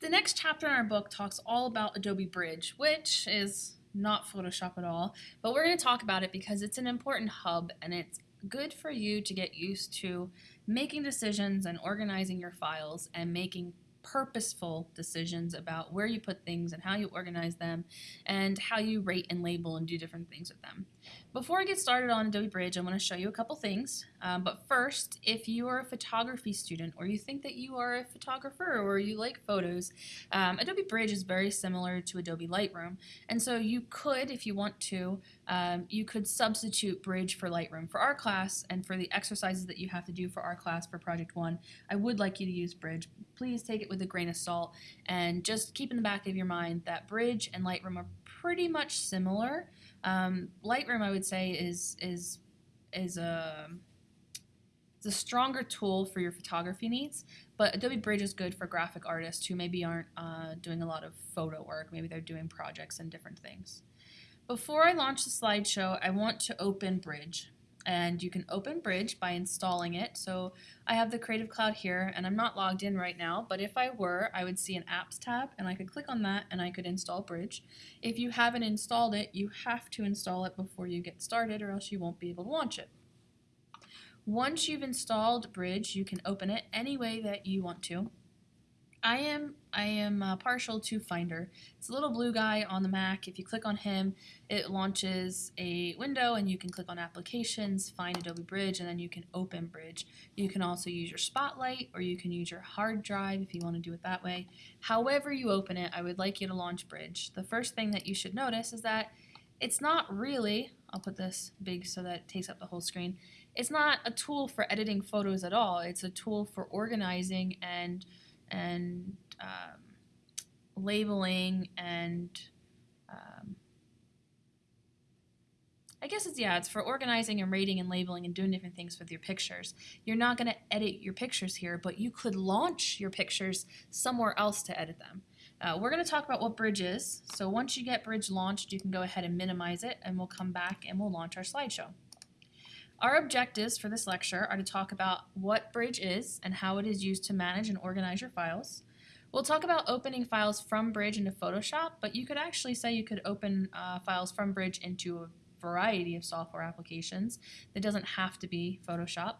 The next chapter in our book talks all about Adobe Bridge, which is not Photoshop at all, but we're going to talk about it because it's an important hub and it's good for you to get used to making decisions and organizing your files and making purposeful decisions about where you put things and how you organize them and how you rate and label and do different things with them. Before I get started on Adobe Bridge, I want to show you a couple things. Um, but first, if you are a photography student or you think that you are a photographer or you like photos, um, Adobe Bridge is very similar to Adobe Lightroom. And so you could, if you want to, um, you could substitute Bridge for Lightroom. For our class and for the exercises that you have to do for our class for Project 1, I would like you to use Bridge. Please take it with a grain of salt and just keep in the back of your mind that Bridge and Lightroom are pretty much similar. Um, Lightroom, I would say, is is is a it's a stronger tool for your photography needs, but Adobe Bridge is good for graphic artists who maybe aren't uh, doing a lot of photo work. Maybe they're doing projects and different things. Before I launch the slideshow, I want to open Bridge and you can open Bridge by installing it. So I have the Creative Cloud here and I'm not logged in right now, but if I were, I would see an Apps tab and I could click on that and I could install Bridge. If you haven't installed it, you have to install it before you get started or else you won't be able to launch it. Once you've installed Bridge, you can open it any way that you want to. I am I am uh, partial to Finder. It's a little blue guy on the Mac. If you click on him, it launches a window and you can click on Applications, find Adobe Bridge, and then you can open Bridge. You can also use your Spotlight or you can use your hard drive if you want to do it that way. However you open it, I would like you to launch Bridge. The first thing that you should notice is that it's not really, I'll put this big so that it takes up the whole screen, it's not a tool for editing photos at all. It's a tool for organizing and and um, labeling and um, I guess it's yeah, it's for organizing and rating and labeling and doing different things with your pictures. You're not going to edit your pictures here, but you could launch your pictures somewhere else to edit them. Uh, we're going to talk about what Bridge is. So once you get Bridge launched, you can go ahead and minimize it, and we'll come back and we'll launch our slideshow. Our objectives for this lecture are to talk about what Bridge is and how it is used to manage and organize your files. We'll talk about opening files from Bridge into Photoshop, but you could actually say you could open uh, files from Bridge into a variety of software applications. That doesn't have to be Photoshop.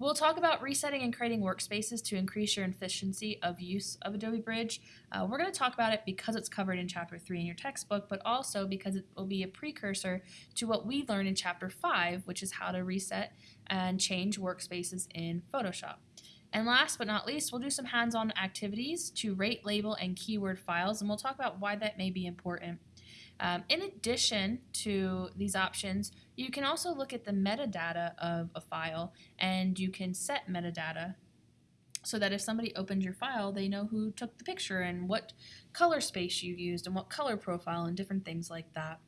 We'll talk about resetting and creating workspaces to increase your efficiency of use of Adobe Bridge. Uh, we're going to talk about it because it's covered in Chapter 3 in your textbook, but also because it will be a precursor to what we learn in Chapter 5, which is how to reset and change workspaces in Photoshop. And last but not least, we'll do some hands-on activities to rate, label, and keyword files, and we'll talk about why that may be important. Um, in addition to these options, you can also look at the metadata of a file and you can set metadata so that if somebody opens your file, they know who took the picture and what color space you used and what color profile and different things like that.